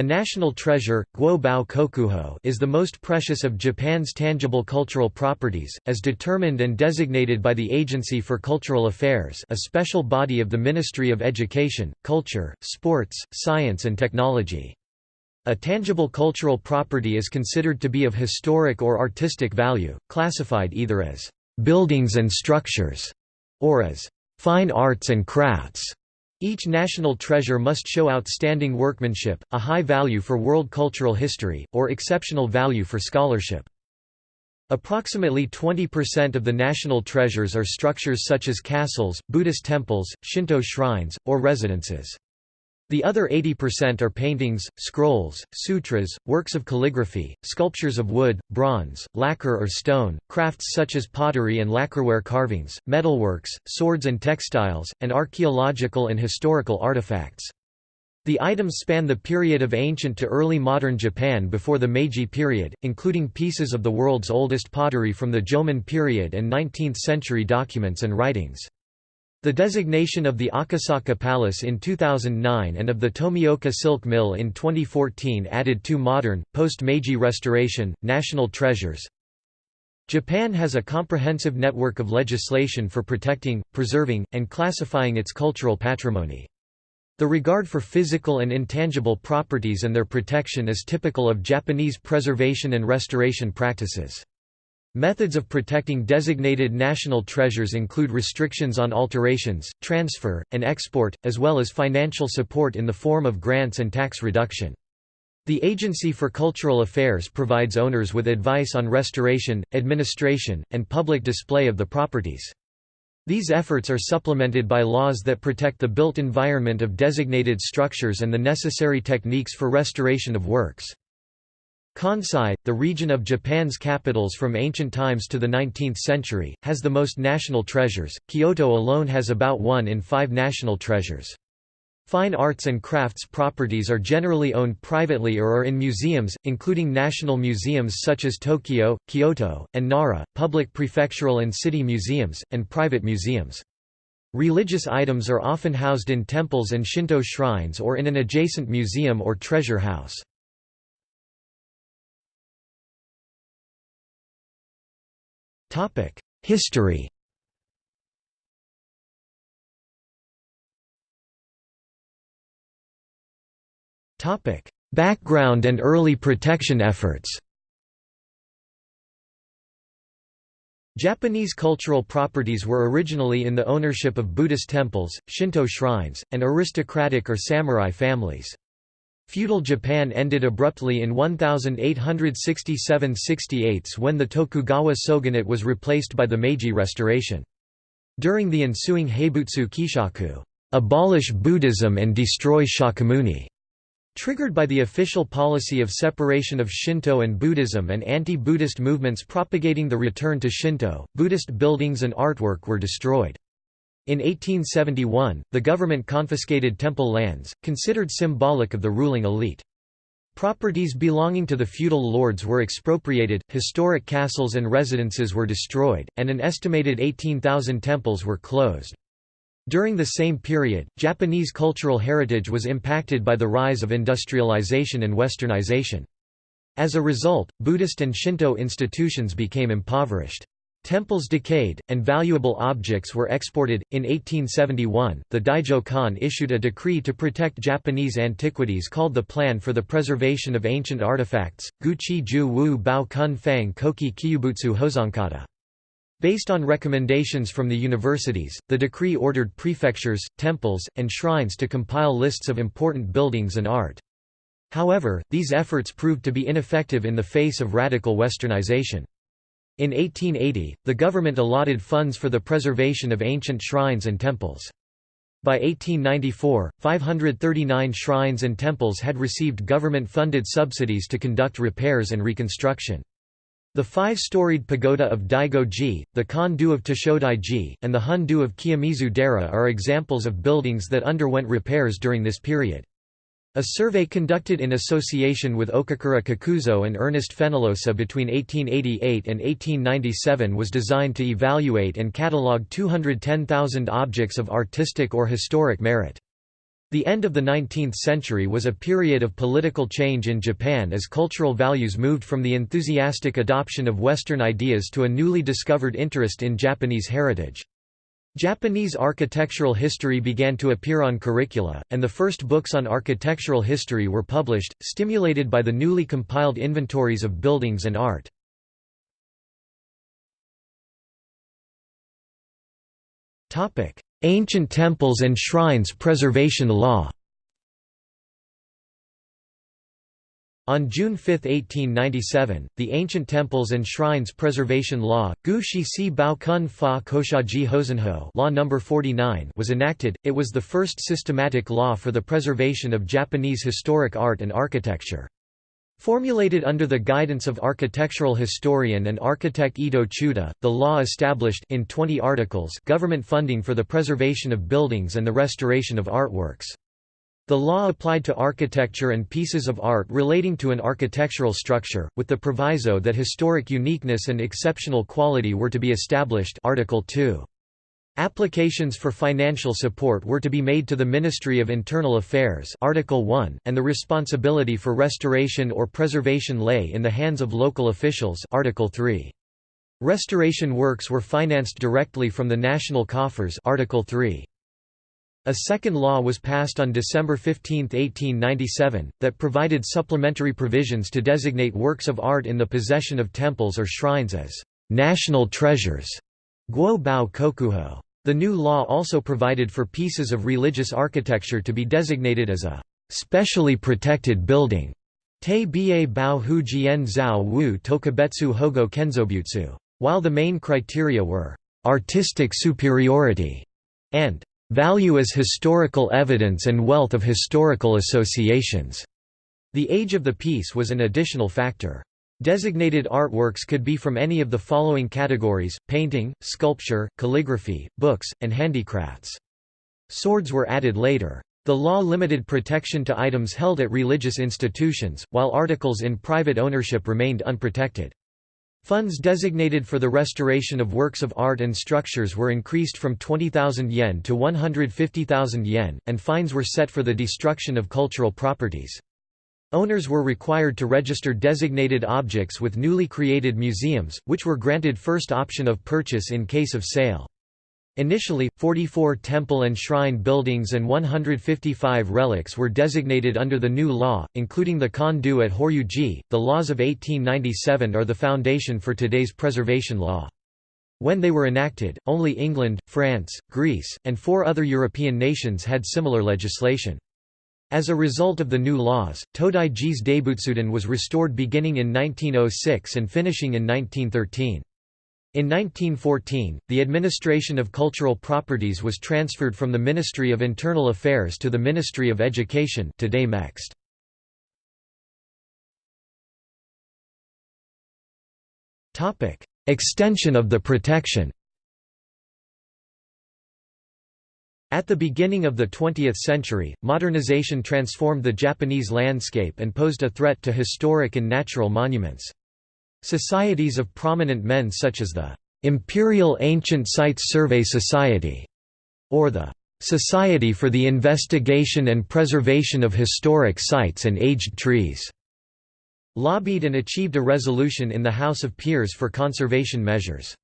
A national treasure, Guo Bao Kokuho, is the most precious of Japan's tangible cultural properties, as determined and designated by the Agency for Cultural Affairs a special body of the Ministry of Education, Culture, Sports, Science and Technology. A tangible cultural property is considered to be of historic or artistic value, classified either as «buildings and structures» or as «fine arts and crafts». Each national treasure must show outstanding workmanship, a high value for world cultural history, or exceptional value for scholarship. Approximately 20% of the national treasures are structures such as castles, Buddhist temples, Shinto shrines, or residences. The other 80% are paintings, scrolls, sutras, works of calligraphy, sculptures of wood, bronze, lacquer or stone, crafts such as pottery and lacquerware carvings, metalworks, swords and textiles, and archaeological and historical artifacts. The items span the period of ancient to early modern Japan before the Meiji period, including pieces of the world's oldest pottery from the Jomon period and 19th-century documents and writings. The designation of the Akasaka Palace in 2009 and of the Tomioka Silk Mill in 2014 added two modern, post-Meiji restoration, national treasures. Japan has a comprehensive network of legislation for protecting, preserving, and classifying its cultural patrimony. The regard for physical and intangible properties and their protection is typical of Japanese preservation and restoration practices. Methods of protecting designated national treasures include restrictions on alterations, transfer, and export, as well as financial support in the form of grants and tax reduction. The Agency for Cultural Affairs provides owners with advice on restoration, administration, and public display of the properties. These efforts are supplemented by laws that protect the built environment of designated structures and the necessary techniques for restoration of works. Kansai, the region of Japan's capitals from ancient times to the 19th century, has the most national treasures. Kyoto alone has about one in five national treasures. Fine arts and crafts properties are generally owned privately or are in museums, including national museums such as Tokyo, Kyoto, and Nara, public prefectural and city museums, and private museums. Religious items are often housed in temples and Shinto shrines or in an adjacent museum or treasure house. History Topic: Background and early protection efforts Japanese cultural properties were originally in the ownership of Buddhist temples, Shinto shrines, and aristocratic or samurai families. Feudal Japan ended abruptly in 1867–68 when the Tokugawa shogunate was replaced by the Meiji Restoration. During the ensuing Haibutsu Kishaku abolish Buddhism and destroy Shakyamuni", triggered by the official policy of separation of Shinto and Buddhism and anti-Buddhist movements propagating the return to Shinto, Buddhist buildings and artwork were destroyed. In 1871, the government confiscated temple lands, considered symbolic of the ruling elite. Properties belonging to the feudal lords were expropriated, historic castles and residences were destroyed, and an estimated 18,000 temples were closed. During the same period, Japanese cultural heritage was impacted by the rise of industrialization and westernization. As a result, Buddhist and Shinto institutions became impoverished. Temples decayed, and valuable objects were exported. In 1871, the Daijo Kan issued a decree to protect Japanese antiquities called the Plan for the Preservation of Ancient Artifacts, Guchi Ju Wu Bao Kun Fang Koki Kyubutsu Hozonkata. Based on recommendations from the universities, the decree ordered prefectures, temples, and shrines to compile lists of important buildings and art. However, these efforts proved to be ineffective in the face of radical westernization. In 1880, the government allotted funds for the preservation of ancient shrines and temples. By 1894, 539 shrines and temples had received government-funded subsidies to conduct repairs and reconstruction. The five-storied pagoda of Daigo-ji, the Kondō of Toshodai-ji, and the Hondō of Kiyomizu-dera are examples of buildings that underwent repairs during this period. A survey conducted in association with Okakura Kakuzo and Ernest Fenollosa between 1888 and 1897 was designed to evaluate and catalogue 210,000 objects of artistic or historic merit. The end of the 19th century was a period of political change in Japan as cultural values moved from the enthusiastic adoption of Western ideas to a newly discovered interest in Japanese heritage. Japanese architectural history began to appear on curricula, and the first books on architectural history were published, stimulated by the newly compiled inventories of buildings and art. Ancient temples and shrines preservation law On June 5, 1897, the Ancient Temples and Shrines Preservation Law Gu Shi Si Bao Kun Fa Koshaji Hosenho Law No. 49 was enacted. It was the first systematic law for the preservation of Japanese historic art and architecture. Formulated under the guidance of architectural historian and architect Ito Chuta, the law established in 20 articles government funding for the preservation of buildings and the restoration of artworks. The law applied to architecture and pieces of art relating to an architectural structure, with the proviso that historic uniqueness and exceptional quality were to be established Article 2. Applications for financial support were to be made to the Ministry of Internal Affairs Article 1, and the responsibility for restoration or preservation lay in the hands of local officials Article 3. Restoration works were financed directly from the national coffers Article 3. A second law was passed on December 15, 1897, that provided supplementary provisions to designate works of art in the possession of temples or shrines as national treasures. Guo Bao Kokuho. The new law also provided for pieces of religious architecture to be designated as a specially protected building. Te Bie Bao Hu Jian Zhao Wu Tokubetsu Hogo Kenzobutsu. While the main criteria were artistic superiority and value as historical evidence and wealth of historical associations. The age of the piece was an additional factor. Designated artworks could be from any of the following categories, painting, sculpture, calligraphy, books, and handicrafts. Swords were added later. The law limited protection to items held at religious institutions, while articles in private ownership remained unprotected. Funds designated for the restoration of works of art and structures were increased from 20,000 yen to 150,000 yen, and fines were set for the destruction of cultural properties. Owners were required to register designated objects with newly created museums, which were granted first option of purchase in case of sale. Initially, 44 temple and shrine buildings and 155 relics were designated under the new law, including the Kondō at Horyuji. The laws of 1897 are the foundation for today's preservation law. When they were enacted, only England, France, Greece, and four other European nations had similar legislation. As a result of the new laws, Todai-ji's was restored beginning in 1906 and finishing in 1913. In 1914, the administration of cultural properties was transferred from the Ministry of Internal Affairs to the Ministry of Education today MEXT. Extension of the protection At the beginning of the 20th century, modernization transformed the Japanese landscape and posed a threat to historic and natural monuments. Societies of prominent men such as the Imperial Ancient Sites Survey Society, or the Society for the Investigation and Preservation of Historic Sites and Aged Trees, lobbied and achieved a resolution in the House of Peers for conservation measures.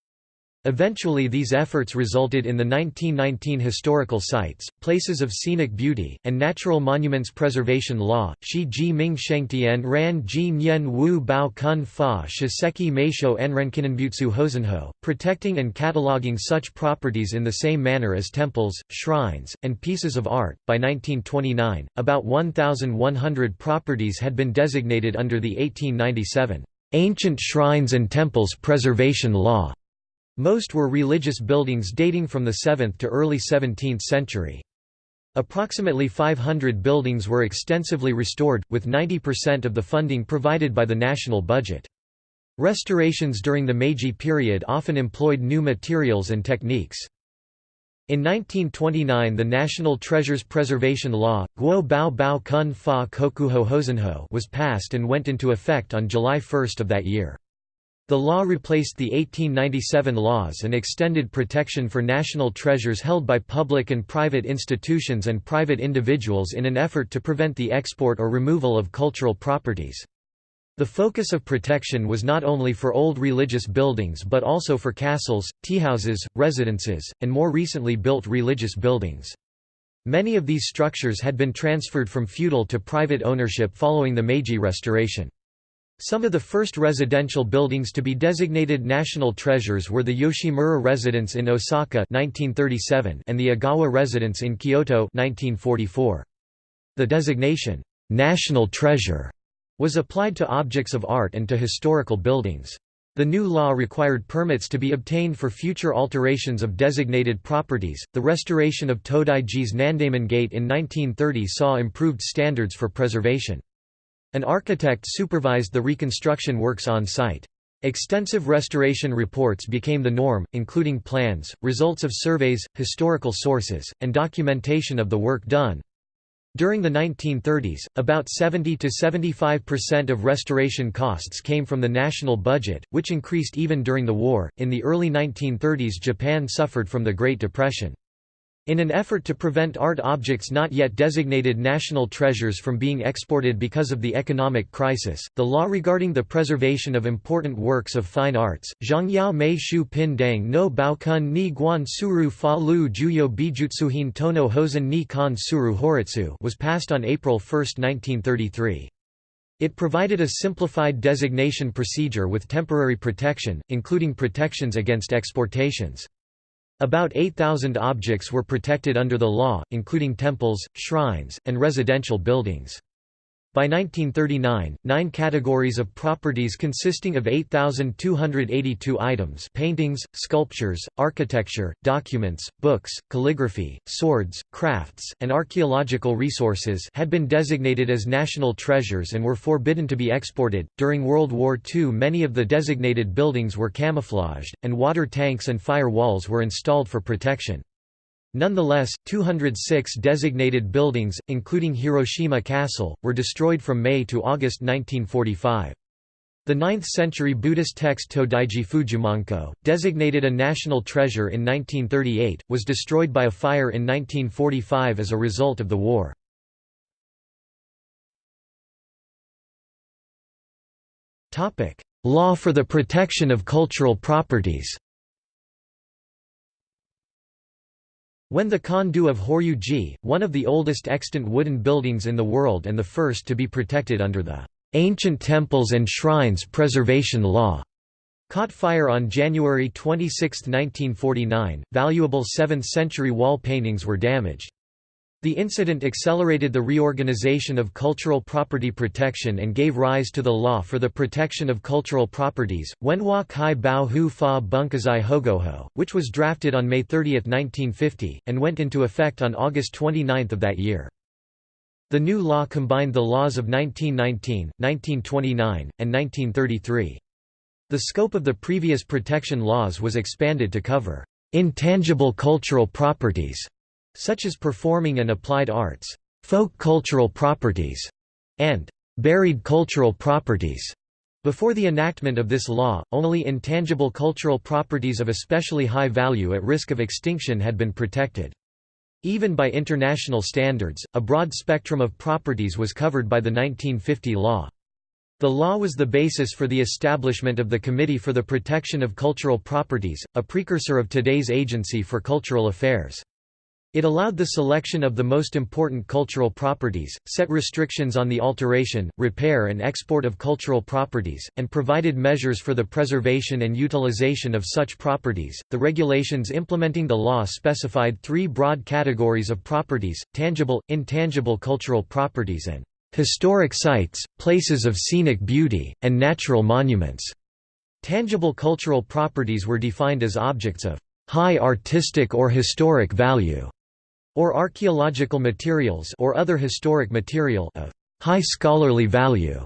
Eventually these efforts resulted in the 1919 Historical Sites, Places of Scenic Beauty, and Natural Monuments Preservation Law, Shi Ji Ming Shengtian Ran Ji Nyen Wu Bao Kun Fa Shiseki Meisho Enrenkinenbutsu Hosenho, protecting and cataloging such properties in the same manner as temples, shrines, and pieces of art. By 1929, about 1,100 properties had been designated under the 1897 Ancient Shrines and Temples Preservation Law. Most were religious buildings dating from the 7th to early 17th century. Approximately 500 buildings were extensively restored, with 90% of the funding provided by the national budget. Restorations during the Meiji period often employed new materials and techniques. In 1929 the National Treasures Preservation Law, Guo Bao Bao Kun Fa Kokuho Hosenho was passed and went into effect on July 1 of that year. The law replaced the 1897 laws and extended protection for national treasures held by public and private institutions and private individuals in an effort to prevent the export or removal of cultural properties. The focus of protection was not only for old religious buildings but also for castles, teahouses, residences, and more recently built religious buildings. Many of these structures had been transferred from feudal to private ownership following the Meiji Restoration. Some of the first residential buildings to be designated national treasures were the Yoshimura residence in Osaka 1937 and the Agawa residence in Kyoto 1944. The designation, "'National Treasure' was applied to objects of art and to historical buildings. The new law required permits to be obtained for future alterations of designated properties. The restoration of Todaiji's Nandaimon Gate in 1930 saw improved standards for preservation. An architect supervised the reconstruction works on site. Extensive restoration reports became the norm, including plans, results of surveys, historical sources, and documentation of the work done. During the 1930s, about 70 to 75% of restoration costs came from the national budget, which increased even during the war. In the early 1930s, Japan suffered from the Great Depression. In an effort to prevent art objects not yet designated national treasures from being exported because of the economic crisis, the law regarding the preservation of important works of fine arts, Zhangyao Mei Shu Pin Dang no Baokun ni Guan Suru Fa Lu Juyo Bijutsuhin Tono Hosen ni Kan Suru Horitsu was passed on April 1, 1933. It provided a simplified designation procedure with temporary protection, including protections against exportations. About 8,000 objects were protected under the law, including temples, shrines, and residential buildings. By 1939, nine categories of properties consisting of 8,282 items paintings, sculptures, architecture, documents, books, calligraphy, swords, crafts, and archaeological resources had been designated as national treasures and were forbidden to be exported. During World War II many of the designated buildings were camouflaged, and water tanks and fire walls were installed for protection. Nonetheless, 206 designated buildings, including Hiroshima Castle, were destroyed from May to August 1945. The 9th-century Buddhist text Todaiji Fujimanko, designated a national treasure in 1938, was destroyed by a fire in 1945 as a result of the war. Law for the protection of cultural properties When the Kondō of Horyuji, one of the oldest extant wooden buildings in the world and the first to be protected under the Ancient Temples and Shrines Preservation Law, caught fire on January 26, 1949, valuable 7th-century wall paintings were damaged. The incident accelerated the reorganization of cultural property protection and gave rise to the Law for the Protection of Cultural Properties, Wenhua Kai Bao Hu Fa Bunkazai Hogoho, which was drafted on May 30, 1950, and went into effect on August 29 of that year. The new law combined the laws of 1919, 1929, and 1933. The scope of the previous protection laws was expanded to cover intangible cultural properties such as performing and applied arts, folk cultural properties, and buried cultural properties. Before the enactment of this law, only intangible cultural properties of especially high value at risk of extinction had been protected. Even by international standards, a broad spectrum of properties was covered by the 1950 law. The law was the basis for the establishment of the Committee for the Protection of Cultural Properties, a precursor of today's Agency for Cultural Affairs. It allowed the selection of the most important cultural properties, set restrictions on the alteration, repair and export of cultural properties, and provided measures for the preservation and utilization of such properties. The regulations implementing the law specified three broad categories of properties, tangible, intangible cultural properties and historic sites, places of scenic beauty, and natural monuments. Tangible cultural properties were defined as objects of high artistic or historic value or archaeological materials or other historic material of high scholarly value.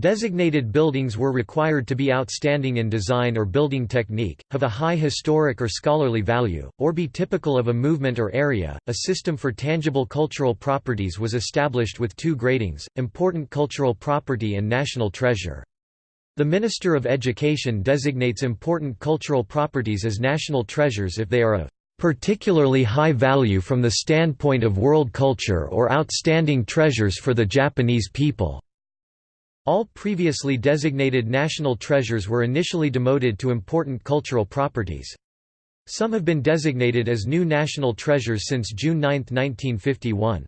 Designated buildings were required to be outstanding in design or building technique, have a high historic or scholarly value, or be typical of a movement or area. A system for tangible cultural properties was established with two gradings important cultural property and national treasure. The Minister of Education designates important cultural properties as national treasures if they are of particularly high value from the standpoint of world culture or outstanding treasures for the Japanese people. All previously designated national treasures were initially demoted to important cultural properties. Some have been designated as new national treasures since June 9, 1951.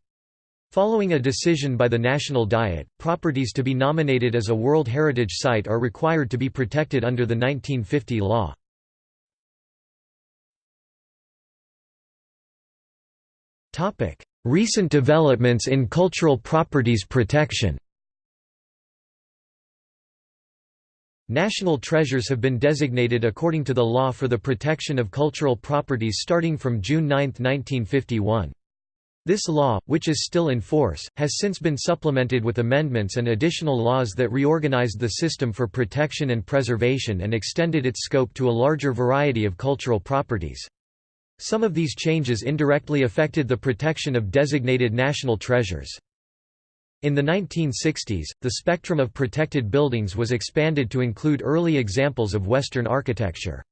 Following a decision by the National Diet, properties to be nominated as a World Heritage Site are required to be protected under the 1950 law. Recent developments in cultural properties protection National treasures have been designated according to the law for the protection of cultural properties starting from June 9, 1951. This law, which is still in force, has since been supplemented with amendments and additional laws that reorganized the system for protection and preservation and extended its scope to a larger variety of cultural properties. Some of these changes indirectly affected the protection of designated national treasures. In the 1960s, the spectrum of protected buildings was expanded to include early examples of Western architecture.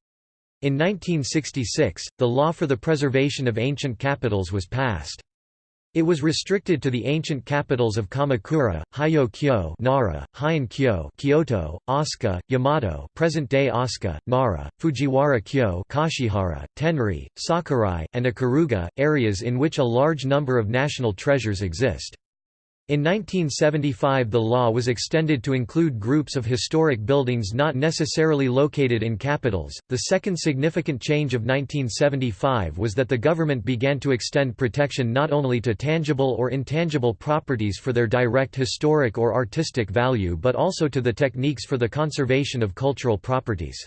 In 1966, the law for the preservation of ancient capitals was passed. It was restricted to the ancient capitals of Kamakura, Hyo-kyo Nara, Heian-kyo Kyoto, Asuka, Yamato present-day Asuka, Nara, Fujiwara-kyo Kashihara, Tenri, Sakurai, and Ikaruga, areas in which a large number of national treasures exist. In 1975 the law was extended to include groups of historic buildings not necessarily located in capitals. The second significant change of 1975 was that the government began to extend protection not only to tangible or intangible properties for their direct historic or artistic value but also to the techniques for the conservation of cultural properties.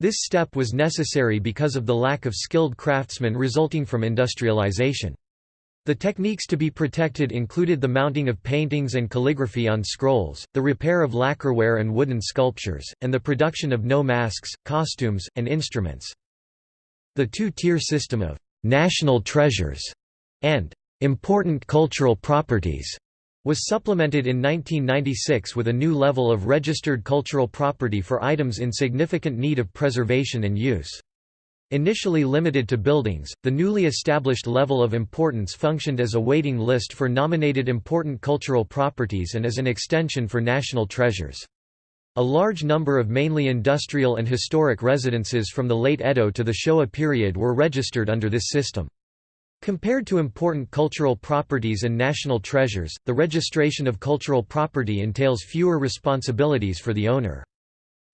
This step was necessary because of the lack of skilled craftsmen resulting from industrialization. The techniques to be protected included the mounting of paintings and calligraphy on scrolls, the repair of lacquerware and wooden sculptures, and the production of Noh masks, costumes, and instruments. The two-tier system of «national treasures» and «important cultural properties» was supplemented in 1996 with a new level of registered cultural property for items in significant need of preservation and use. Initially limited to buildings, the newly established level of importance functioned as a waiting list for nominated important cultural properties and as an extension for national treasures. A large number of mainly industrial and historic residences from the late Edo to the Showa period were registered under this system. Compared to important cultural properties and national treasures, the registration of cultural property entails fewer responsibilities for the owner.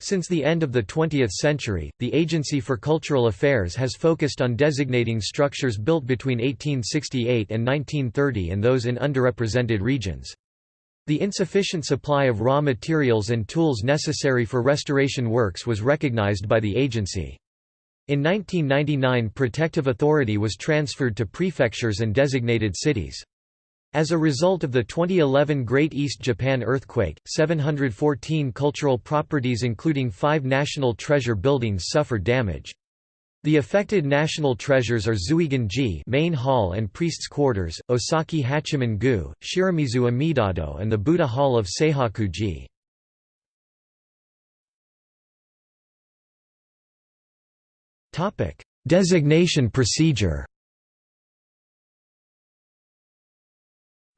Since the end of the 20th century, the Agency for Cultural Affairs has focused on designating structures built between 1868 and 1930 and those in underrepresented regions. The insufficient supply of raw materials and tools necessary for restoration works was recognized by the agency. In 1999 protective authority was transferred to prefectures and designated cities. As a result of the 2011 Great East Japan earthquake, 714 cultural properties including five national treasure buildings suffered damage. The affected national treasures are Zuigan-ji main hall and priest's quarters, Osaki Hachiman-gu, Shiramizu Amidado and the Buddha Hall of Seihaku-ji. Designation procedure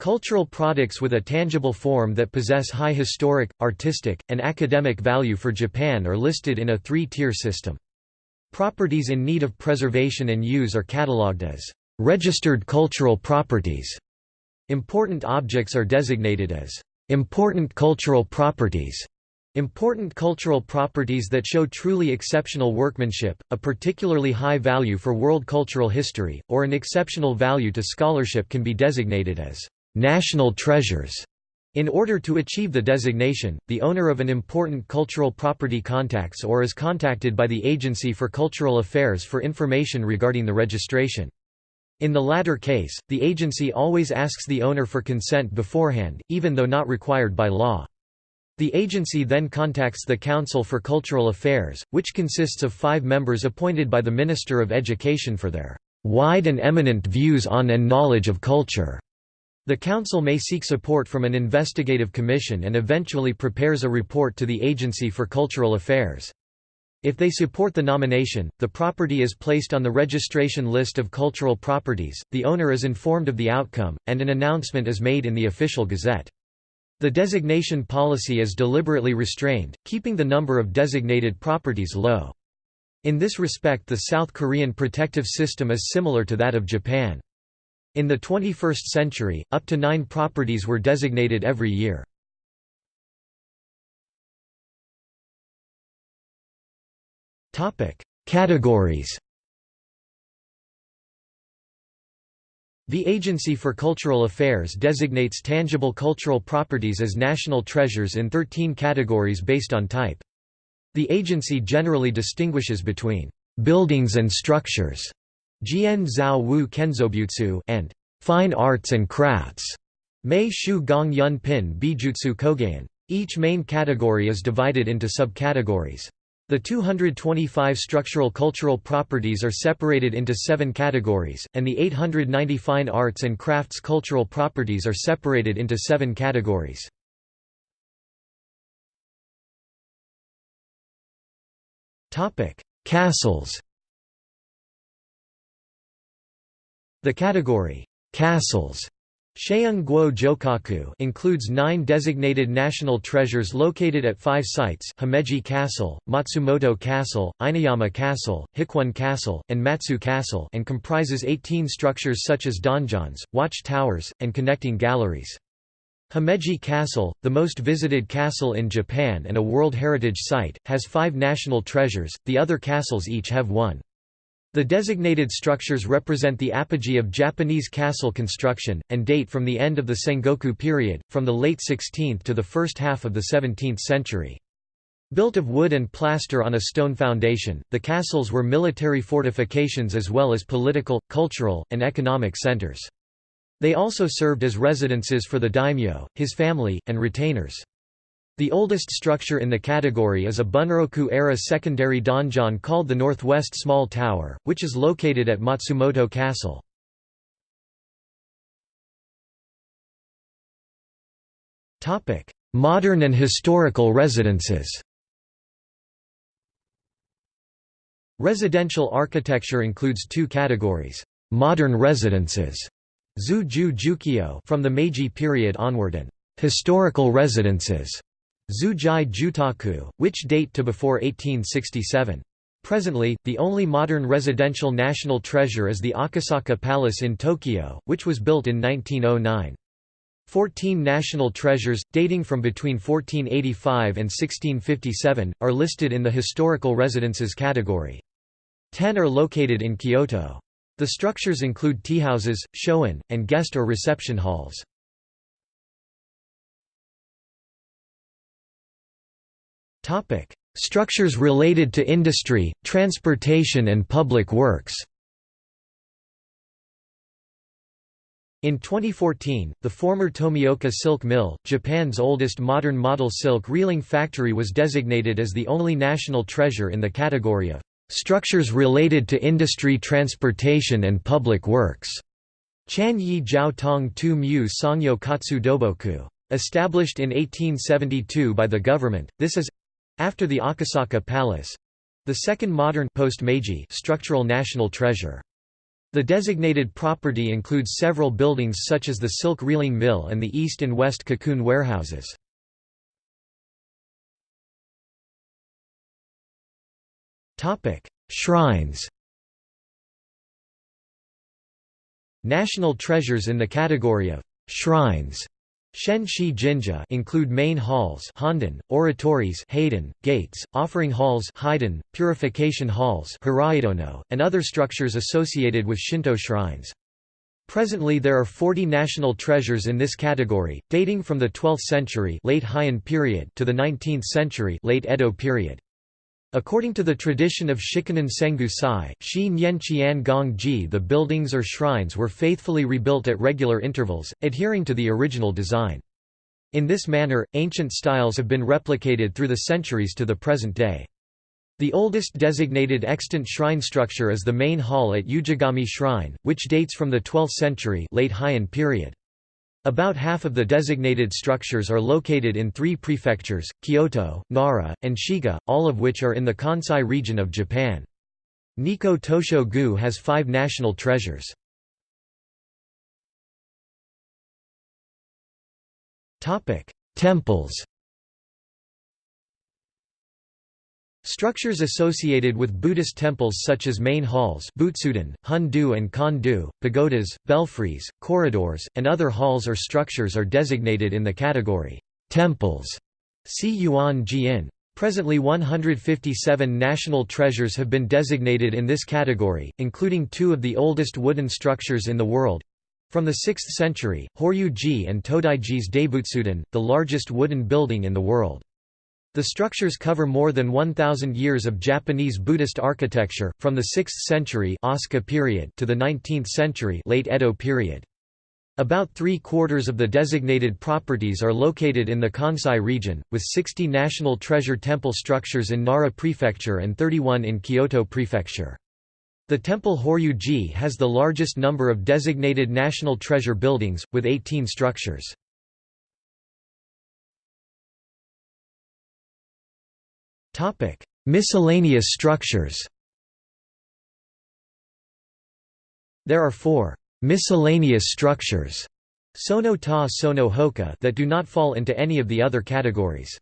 Cultural products with a tangible form that possess high historic, artistic, and academic value for Japan are listed in a three-tier system. Properties in need of preservation and use are catalogued as registered cultural properties. Important objects are designated as important cultural properties. Important cultural properties that show truly exceptional workmanship, a particularly high value for world cultural history, or an exceptional value to scholarship can be designated as national treasures. In order to achieve the designation, the owner of an important cultural property contacts or is contacted by the Agency for Cultural Affairs for information regarding the registration. In the latter case, the agency always asks the owner for consent beforehand, even though not required by law. The agency then contacts the Council for Cultural Affairs, which consists of five members appointed by the Minister of Education for their wide and eminent views on and knowledge of culture. The Council may seek support from an investigative commission and eventually prepares a report to the Agency for Cultural Affairs. If they support the nomination, the property is placed on the registration list of cultural properties, the owner is informed of the outcome, and an announcement is made in the official gazette. The designation policy is deliberately restrained, keeping the number of designated properties low. In this respect the South Korean protective system is similar to that of Japan. In the 21st century, up to nine properties were designated every year. Categories The Agency for Cultural Affairs designates tangible cultural properties as national treasures in 13 categories based on type. The agency generally distinguishes between buildings and structures Jian Zhao Wu Kenzobutsu and Fine Arts and Crafts Mei Shu Gong Yun Pin Bijutsu Kogayan. Each main category is divided into subcategories. The 225 structural cultural properties are separated into seven categories, and the 890 fine arts and crafts cultural properties are separated into seven categories. Castles The category, "'castles' includes nine designated national treasures located at five sites Himeji Castle, Matsumoto Castle, Inuyama Castle, Hikone Castle, and Matsue Castle and comprises 18 structures such as donjons, watch towers, and connecting galleries. Himeji Castle, the most visited castle in Japan and a World Heritage Site, has five national treasures, the other castles each have one. The designated structures represent the apogee of Japanese castle construction, and date from the end of the Sengoku period, from the late 16th to the first half of the 17th century. Built of wood and plaster on a stone foundation, the castles were military fortifications as well as political, cultural, and economic centers. They also served as residences for the daimyo, his family, and retainers. The oldest structure in the category is a Bunroku-era secondary donjon called the Northwest Small Tower, which is located at Matsumoto Castle. Modern and historical residences Residential architecture includes two categories. Modern residences from the Meiji period onward and historical residences Zujai Jutaku, which date to before 1867. Presently, the only modern residential national treasure is the Akasaka Palace in Tokyo, which was built in 1909. Fourteen national treasures, dating from between 1485 and 1657, are listed in the historical residences category. Ten are located in Kyoto. The structures include teahouses, shoin, and guest or reception halls. Structures related to industry, transportation and public works In 2014, the former Tomioka Silk Mill, Japan's oldest modern model silk reeling factory was designated as the only national treasure in the category of "...structures related to industry transportation and public works." Chan Yi Jiao Tong Tu Mu Sangyo Kotsu Doboku. Established in 1872 by the government, this is after the Akasaka Palace the second modern post-Meiji structural national treasure. The designated property includes several buildings such as the silk reeling mill and the east and west cocoon warehouses. Shrines National treasures in the category of shrines Shen-shi jinja include main halls Honden, oratories Hayden, gates, offering halls Haiden, purification halls and other structures associated with Shinto shrines. Presently there are 40 national treasures in this category, dating from the 12th century late Heian period to the 19th century late Edo period. According to the tradition of Shikinen Sengu Sai, Shi Nyen Qian Gong Ji the buildings or shrines were faithfully rebuilt at regular intervals, adhering to the original design. In this manner, ancient styles have been replicated through the centuries to the present day. The oldest designated extant shrine structure is the main hall at Ujigami Shrine, which dates from the 12th century late Heian period. About half of the designated structures are located in three prefectures, Kyoto, Nara, and Shiga, all of which are in the Kansai region of Japan. Nikko Tosho-gu has five national treasures. Temples Structures associated with Buddhist temples such as main halls Butsuden, Hondō and Kondō, pagodas, belfries, corridors, and other halls or structures are designated in the category temples. See Yuan. Presently 157 national treasures have been designated in this category, including two of the oldest wooden structures in the world. From the 6th century, Horyuji and Todaiji's Daibutsuden, the largest wooden building in the world. The structures cover more than 1,000 years of Japanese Buddhist architecture, from the 6th century Asuka period to the 19th century late Edo period. About three-quarters of the designated properties are located in the Kansai region, with 60 National Treasure Temple structures in Nara Prefecture and 31 in Kyoto Prefecture. The temple Horyuji has the largest number of designated National Treasure buildings, with 18 structures. Topic: Miscellaneous structures. There are four miscellaneous structures sono ta sono hoka that do not fall into any of the other categories.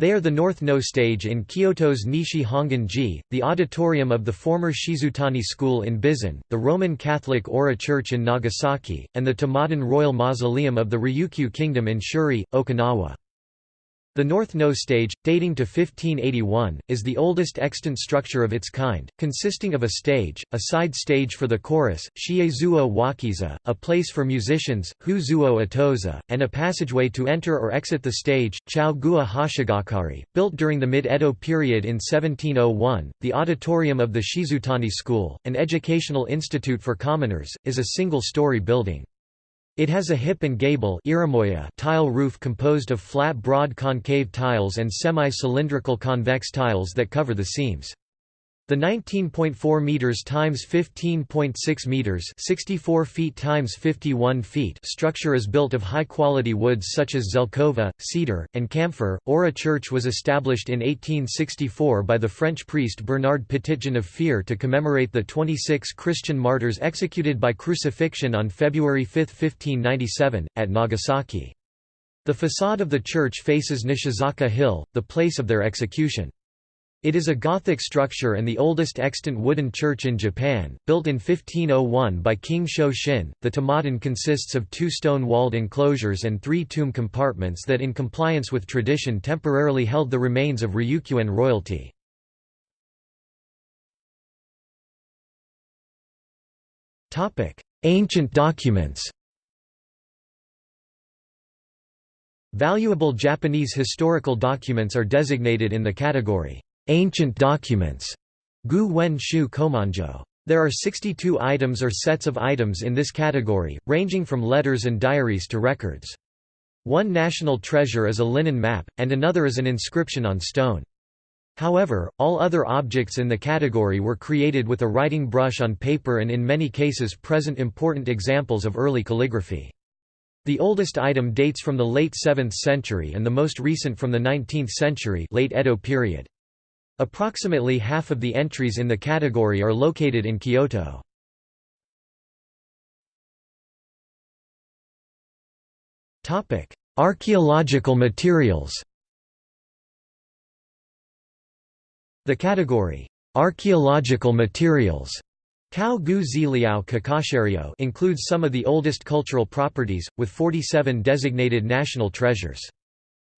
They are the North Noh stage in Kyoto's Nishi Hongan-ji, the auditorium of the former Shizutani School in Bizen, the Roman Catholic Oura Church in Nagasaki, and the Tamaudun Royal Mausoleum of the Ryukyu Kingdom in Shuri, Okinawa. The North Noh stage, dating to 1581, is the oldest extant structure of its kind, consisting of a stage, a side stage for the chorus, Shiezuo Wakiza, a place for musicians, Huzuo Atoza, and a passageway to enter or exit the stage, Chao Gua Hashigakari. Built during the mid-Edo period in 1701, the auditorium of the Shizutani School, an educational institute for commoners, is a single-story building. It has a hip and gable tile roof composed of flat broad concave tiles and semi-cylindrical convex tiles that cover the seams. The 19.4 meters times 15.6 meters, 64 feet times 51 feet structure is built of high-quality woods such as zelkova, cedar, and camphor. Oura Church was established in 1864 by the French priest Bernard Petitjean of Fier to commemorate the 26 Christian martyrs executed by crucifixion on February 5, 1597, at Nagasaki. The facade of the church faces Nishizaka Hill, the place of their execution. It is a Gothic structure and the oldest extant wooden church in Japan, built in 1501 by King Sho-shin. The tamaudun consists of two stone-walled enclosures and three tomb compartments that in compliance with tradition temporarily held the remains of Ryukyuan royalty. Ancient documents Valuable Japanese historical documents are designated in the category Ancient documents. Gu Wen Shu Komonjo. There are 62 items or sets of items in this category, ranging from letters and diaries to records. One national treasure is a linen map, and another is an inscription on stone. However, all other objects in the category were created with a writing brush on paper and in many cases present important examples of early calligraphy. The oldest item dates from the late 7th century and the most recent from the 19th century late Edo period. Approximately half of the entries in the category are located in Kyoto. Archaeological materials The category, "'Archaeological materials' includes some of the oldest cultural properties, with 47 designated national treasures.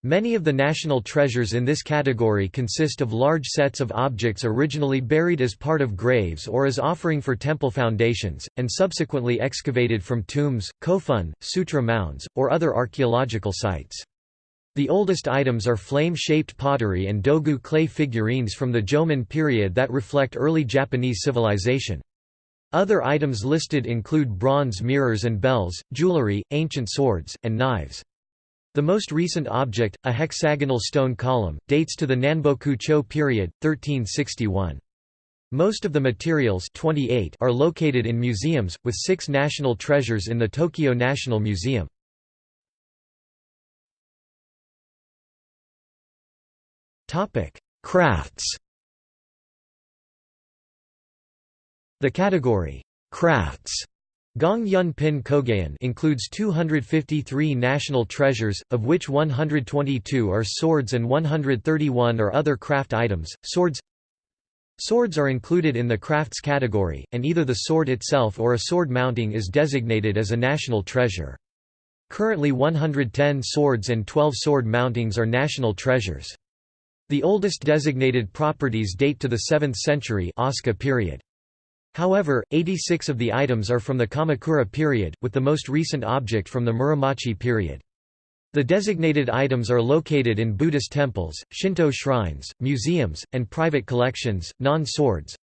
Many of the national treasures in this category consist of large sets of objects originally buried as part of graves or as offering for temple foundations, and subsequently excavated from tombs, kofun, sutra mounds, or other archaeological sites. The oldest items are flame-shaped pottery and dogu clay figurines from the Jomon period that reflect early Japanese civilization. Other items listed include bronze mirrors and bells, jewelry, ancient swords, and knives. The most recent object, a hexagonal stone column, dates to the Nanboku Cho period, 1361. Most of the materials 28 are located in museums, with six national treasures in the Tokyo National Museum. Crafts The category, crafts Gong Yun Pin Kogayan includes 253 national treasures, of which 122 are swords and 131 are other craft items. Swords Swords are included in the crafts category, and either the sword itself or a sword mounting is designated as a national treasure. Currently 110 swords and 12 sword mountings are national treasures. The oldest designated properties date to the 7th century Asuka period. However, 86 of the items are from the Kamakura period, with the most recent object from the Muromachi period. The designated items are located in Buddhist temples, Shinto shrines, museums, and private collections, non-swords.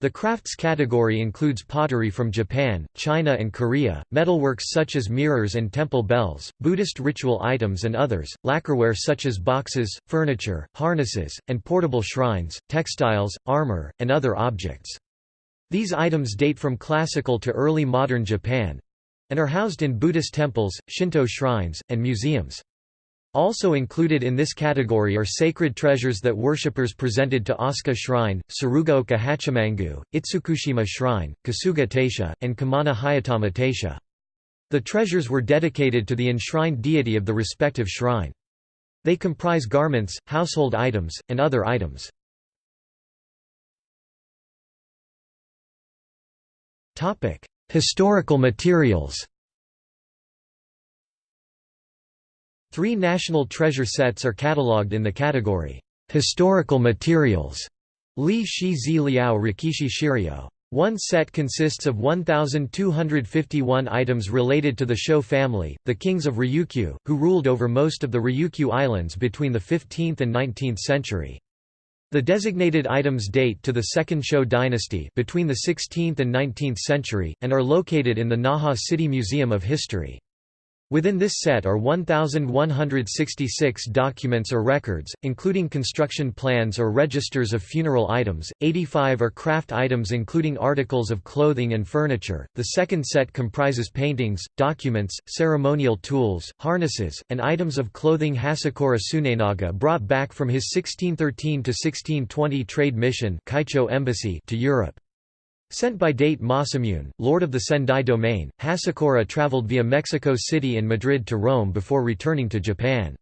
The crafts category includes pottery from Japan, China and Korea, metalworks such as mirrors and temple bells, Buddhist ritual items and others, lacquerware such as boxes, furniture, harnesses, and portable shrines, textiles, armor, and other objects. These items date from classical to early modern Japan and are housed in Buddhist temples, Shinto shrines, and museums. Also included in this category are sacred treasures that worshippers presented to Asuka Shrine, Tsurugaoka Hachimangu, Itsukushima Shrine, Kasuga Taisha, and Kumano Hayatama Taisha. The treasures were dedicated to the enshrined deity of the respective shrine. They comprise garments, household items, and other items. Historical materials Three national treasure sets are catalogued in the category, "'Historical Materials' Li Shi Zi Liao Rekishi Shiryo. One set consists of 1,251 items related to the Shou family, the kings of Ryukyu, who ruled over most of the Ryukyu Islands between the 15th and 19th century. The designated items date to the Second Shou dynasty between the 16th and 19th century, and are located in the Naha City Museum of History. Within this set are 1,166 documents or records, including construction plans or registers of funeral items, 85 are craft items including articles of clothing and furniture. The second set comprises paintings, documents, ceremonial tools, harnesses, and items of clothing Hasekura Tsunenaga brought back from his 1613–1620 trade mission embassy to Europe. Sent by Date Masamune, lord of the Sendai domain, Hasekura traveled via Mexico City and Madrid to Rome before returning to Japan.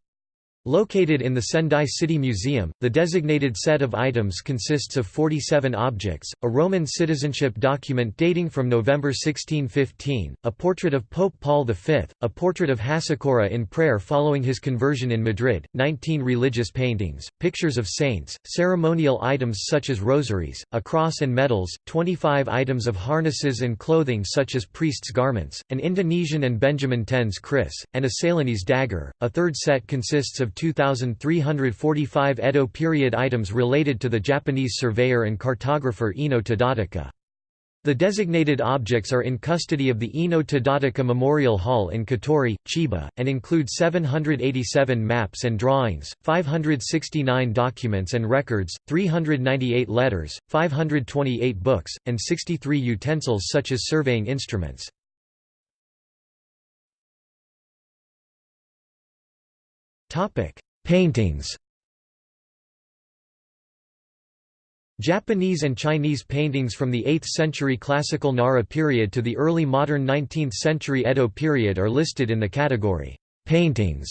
Located in the Sendai City Museum, the designated set of items consists of 47 objects, a Roman citizenship document dating from November 1615, a portrait of Pope Paul V, a portrait of Hasekura in prayer following his conversion in Madrid, 19 religious paintings, pictures of saints, ceremonial items such as rosaries, a cross and medals, 25 items of harnesses and clothing such as priests' garments, an Indonesian and Benjamin Ten's kris, and a Ceylonese dagger. A third set consists of 2,345 Edo period items related to the Japanese surveyor and cartographer Ino Tadataka. The designated objects are in custody of the Ino Tadataka Memorial Hall in Katori, Chiba, and include 787 maps and drawings, 569 documents and records, 398 letters, 528 books, and 63 utensils such as surveying instruments. Topic: Paintings. Japanese and Chinese paintings from the 8th century classical Nara period to the early modern 19th century Edo period are listed in the category paintings.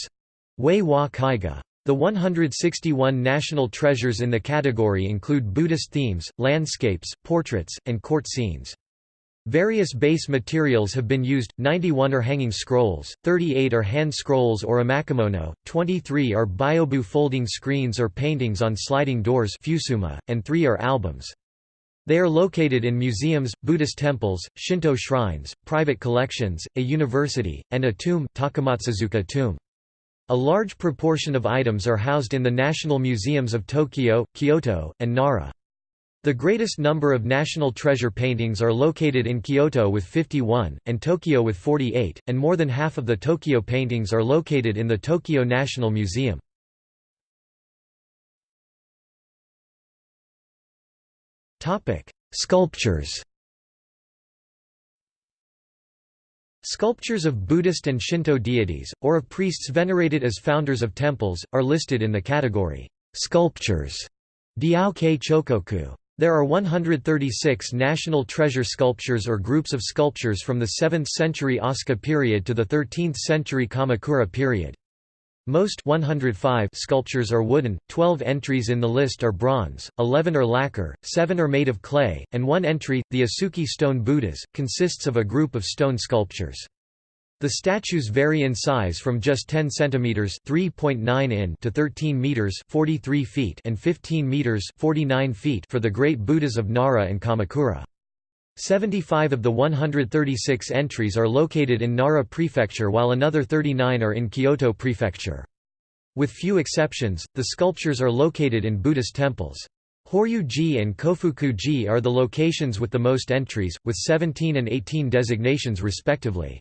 Wei wa Kaiga. The 161 national treasures in the category include Buddhist themes, landscapes, portraits, and court scenes. Various base materials have been used, 91 are hanging scrolls, 38 are hand scrolls or emakimono, 23 are byobu folding screens or paintings on sliding doors fusuma, and 3 are albums. They are located in museums, Buddhist temples, Shinto shrines, private collections, a university, and a tomb, Takamatsuzuka tomb. A large proportion of items are housed in the national museums of Tokyo, Kyoto, and Nara. The greatest number of national treasure paintings are located in Kyoto with 51, and Tokyo with 48, and more than half of the Tokyo paintings are located in the Tokyo National Museum. Sculptures Sculptures of Buddhist and Shinto deities, or of priests venerated as founders of temples, are listed in the category Sculptures Diaokei Chokoku. There are 136 national treasure sculptures or groups of sculptures from the 7th century Asuka period to the 13th century Kamakura period. Most 105 sculptures are wooden, 12 entries in the list are bronze, 11 are lacquer, 7 are made of clay, and one entry, the Usuki stone Buddhas, consists of a group of stone sculptures. The statues vary in size from just 10 centimeters (3.9 in) to 13 meters (43 feet) and 15 meters (49 feet) for the great Buddhas of Nara and Kamakura. 75 of the 136 entries are located in Nara Prefecture while another 39 are in Kyoto Prefecture. With few exceptions, the sculptures are located in Buddhist temples. Horyu-ji and Kofuku-ji are the locations with the most entries, with 17 and 18 designations respectively.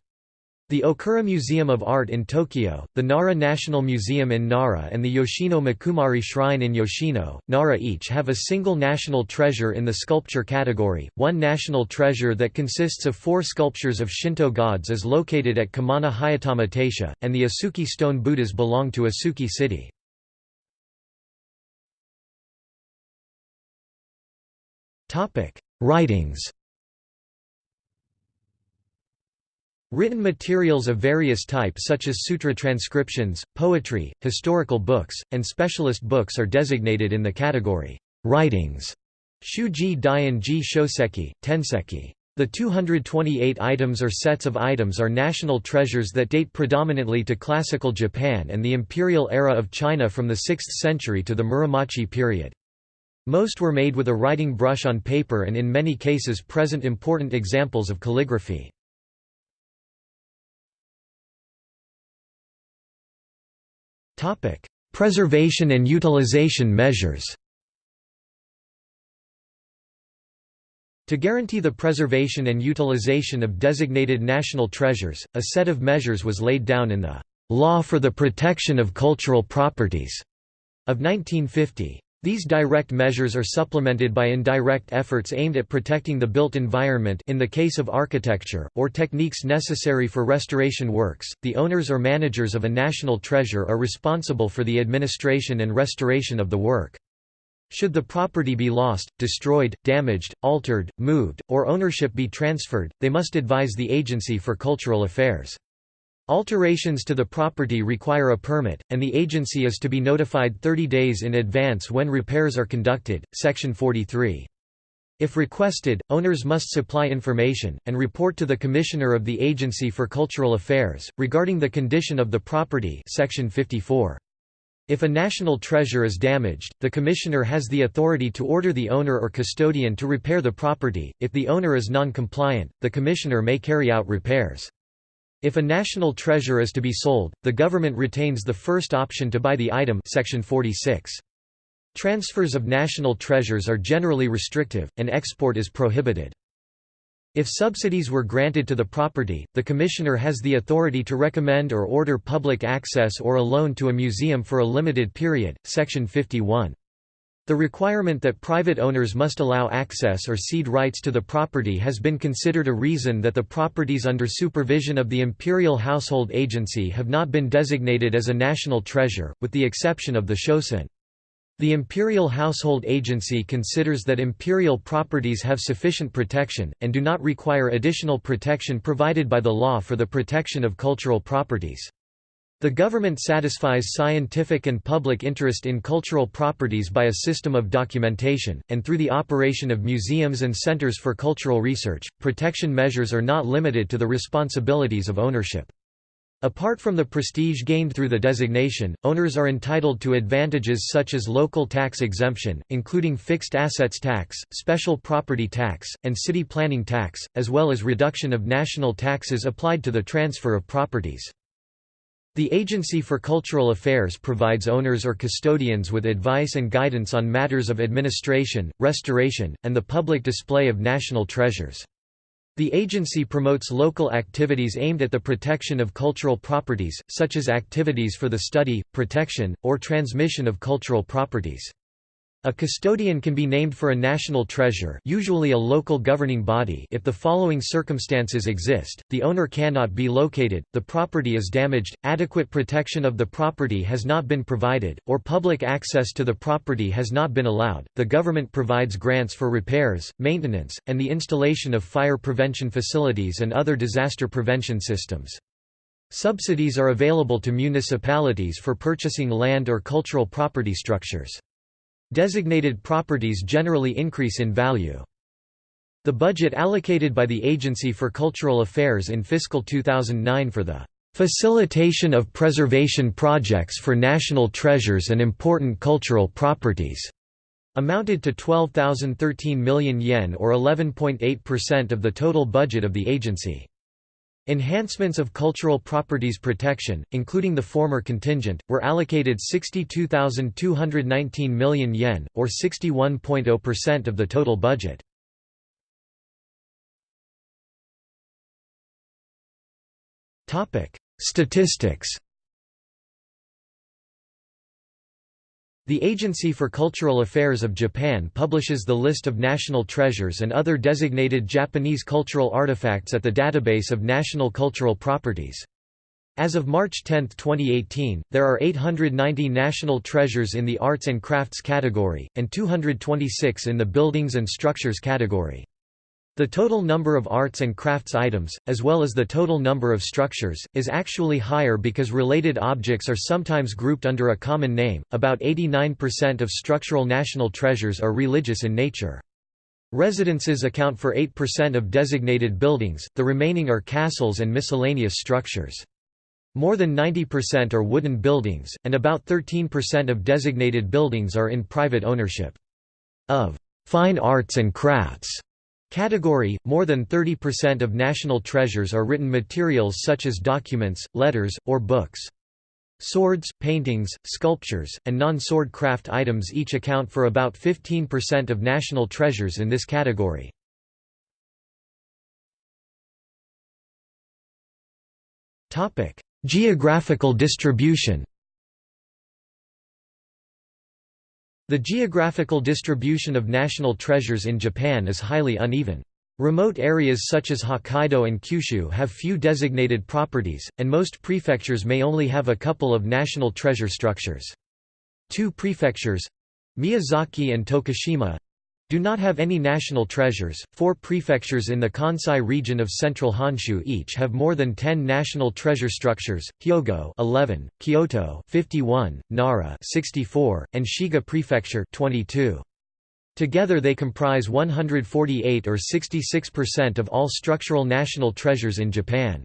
The Okura Museum of Art in Tokyo, the Nara National Museum in Nara and the Yoshino Mikumari Shrine in Yoshino, Nara each have a single national treasure in the sculpture category. One national treasure that consists of four sculptures of Shinto gods is located at Kumano Hayatama Taisha, and the Usuki stone Buddhas belong to Usuki City. Writings Written materials of various types such as sutra transcriptions, poetry, historical books, and specialist books are designated in the category, writings. Shuji Daionji Shoseki, Tenseki. The 228 items or sets of items are national treasures that date predominantly to classical Japan and the imperial era of China from the 6th century to the Muromachi period. Most were made with a writing brush on paper and in many cases present important examples of calligraphy. Preservation and utilization measures To guarantee the preservation and utilization of designated national treasures, a set of measures was laid down in the Law for the Protection of Cultural Properties of 1950. These direct measures are supplemented by indirect efforts aimed at protecting the built environment in the case of architecture, or techniques necessary for restoration works. The owners or managers of a national treasure are responsible for the administration and restoration of the work. Should the property be lost, destroyed, damaged, altered, moved, or ownership be transferred, they must advise the Agency for Cultural Affairs. Alterations to the property require a permit, and the agency is to be notified 30 days in advance when repairs are conducted. Section 43. If requested, owners must supply information, and report to the Commissioner of the Agency for Cultural Affairs, regarding the condition of the property Section 54. If a national treasure is damaged, the Commissioner has the authority to order the owner or custodian to repair the property. If the owner is non-compliant, the Commissioner may carry out repairs. If a national treasure is to be sold, the government retains the first option to buy the item section 46. Transfers of national treasures are generally restrictive, and export is prohibited. If subsidies were granted to the property, the commissioner has the authority to recommend or order public access or a loan to a museum for a limited period, section 51. The requirement that private owners must allow access or cede rights to the property has been considered a reason that the properties under supervision of the Imperial Household Agency have not been designated as a national treasure, with the exception of the Shosoin. The Imperial Household Agency considers that imperial properties have sufficient protection, and do not require additional protection provided by the law for the protection of cultural properties. The government satisfies scientific and public interest in cultural properties by a system of documentation, and through the operation of museums and centers for cultural research. Protection measures are not limited to the responsibilities of ownership. Apart from the prestige gained through the designation, owners are entitled to advantages such as local tax exemption, including fixed assets tax, special property tax, and city planning tax, as well as reduction of national taxes applied to the transfer of properties. The Agency for Cultural Affairs provides owners or custodians with advice and guidance on matters of administration, restoration, and the public display of national treasures. The agency promotes local activities aimed at the protection of cultural properties, such as activities for the study, protection, or transmission of cultural properties. A custodian can be named for a national treasure usually a local governing body if the following circumstances exist, the owner cannot be located, the property is damaged, adequate protection of the property has not been provided, or public access to the property has not been allowed, the government provides grants for repairs, maintenance, and the installation of fire prevention facilities and other disaster prevention systems. Subsidies are available to municipalities for purchasing land or cultural property structures. Designated properties generally increase in value. The budget allocated by the Agency for Cultural Affairs in fiscal 2009 for the "...facilitation of preservation projects for national treasures and important cultural properties." amounted to 12,013 million yen or 11.8% of the total budget of the agency. Enhancements of cultural properties protection, including the former contingent, were allocated 62,219 million yen, or 61.0% of the total budget. Statistics The Agency for Cultural Affairs of Japan publishes the list of national treasures and other designated Japanese cultural artifacts at the Database of National Cultural Properties. As of March 10, 2018, there are 890 national treasures in the arts and crafts category, and 226 in the buildings and structures category. The total number of arts and crafts items, as well as the total number of structures, is actually higher because related objects are sometimes grouped under a common name. About 89% of structural national treasures are religious in nature. Residences account for 8% of designated buildings, the remaining are castles and miscellaneous structures. More than 90% are wooden buildings, and about 13% of designated buildings are in private ownership. Of fine arts and crafts Category – More than 30% of national treasures are written materials such as documents, letters, or books. Swords, paintings, sculptures, and non-sword craft items each account for about 15% of national treasures in this category. Geographical distribution The geographical distribution of national treasures in Japan is highly uneven. Remote areas such as Hokkaido and Kyushu have few designated properties, and most prefectures may only have a couple of national treasure structures. Two prefectures—Miyazaki and Tokushima, do not have any national treasures. Four prefectures in the Kansai region of central Honshu each have more than 10 national treasure structures: Hyogo 11, Kyoto 51, Nara 64, and Shiga Prefecture 22. Together they comprise 148 or 66% of all structural national treasures in Japan.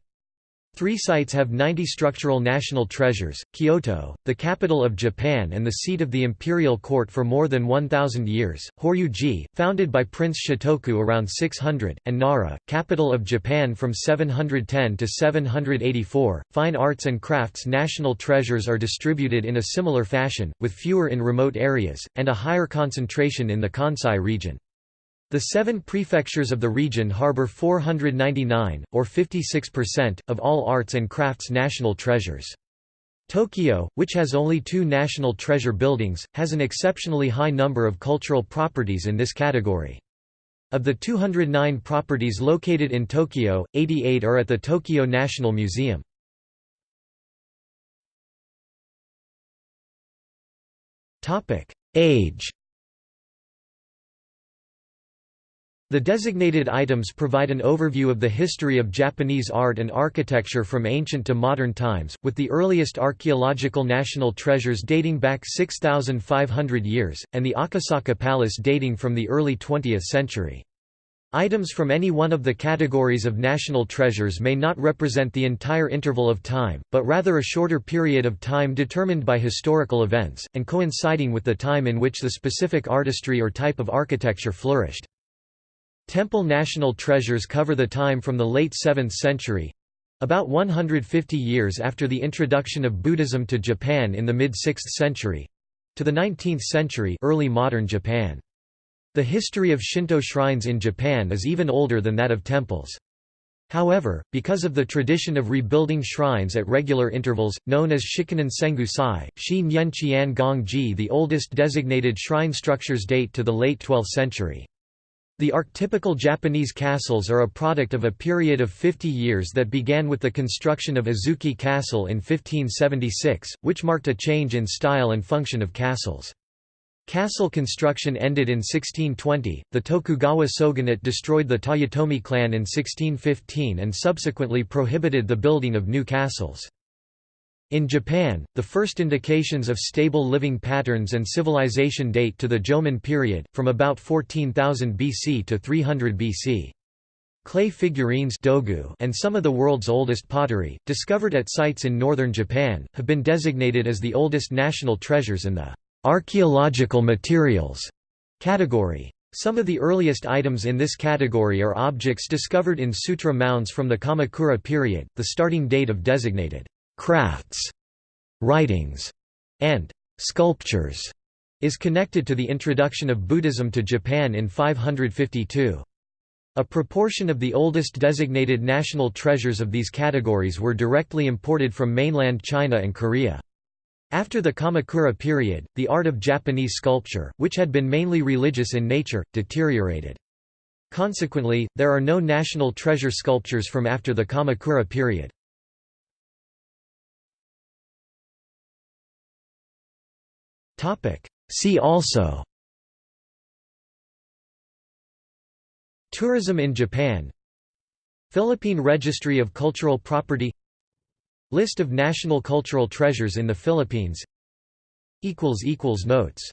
Three sites have 90 structural national treasures, Kyoto, the capital of Japan and the seat of the imperial court for more than 1,000 years, Horyuji, founded by Prince Shotoku around 600, and Nara, capital of Japan from 710 to 784. Fine arts and crafts national treasures are distributed in a similar fashion, with fewer in remote areas, and a higher concentration in the Kansai region. The seven prefectures of the region harbor 499, or 56%, of all arts and crafts national treasures. Tokyo, which has only two national treasure buildings, has an exceptionally high number of cultural properties in this category. Of the 209 properties located in Tokyo, 88 are at the Tokyo National Museum. Age The designated items provide an overview of the history of Japanese art and architecture from ancient to modern times, with the earliest archaeological national treasures dating back 6,500 years, and the Akasaka Palace dating from the early 20th century. Items from any one of the categories of national treasures may not represent the entire interval of time, but rather a shorter period of time determined by historical events, and coinciding with the time in which the specific artistry or type of architecture flourished. Temple national treasures cover the time from the late 7th century—about 150 years after the introduction of Buddhism to Japan in the mid-6th century—to the 19th century early modern Japan. The history of Shinto shrines in Japan is even older than that of temples. However, because of the tradition of rebuilding shrines at regular intervals, known as Shikinen Sengu Sai, Shi Nyen Qian Gong Ji the oldest designated shrine structures date to the late 12th century. The archetypical Japanese castles are a product of a period of 50 years that began with the construction of Azuchi Castle in 1576, which marked a change in style and function of castles. Castle construction ended in 1620. The Tokugawa shogunate destroyed the Toyotomi clan in 1615 and subsequently prohibited the building of new castles. In Japan, the first indications of stable living patterns and civilization date to the Jomon period, from about 14,000 BC to 300 BC. Clay figurines dogu and some of the world's oldest pottery, discovered at sites in northern Japan, have been designated as the oldest national treasures in the Archaeological materials category. Some of the earliest items in this category are objects discovered in sutra mounds from the Kamakura period. The starting date of designated crafts, writings, and sculptures is connected to the introduction of Buddhism to Japan in 552. A proportion of the oldest designated national treasures of these categories were directly imported from mainland China and Korea. After the Kamakura period, the art of Japanese sculpture, which had been mainly religious in nature, deteriorated. Consequently, there are no national treasure sculptures from after the Kamakura period. See also Tourism in Japan Philippine Registry of Cultural Property List of national cultural treasures in the Philippines Notes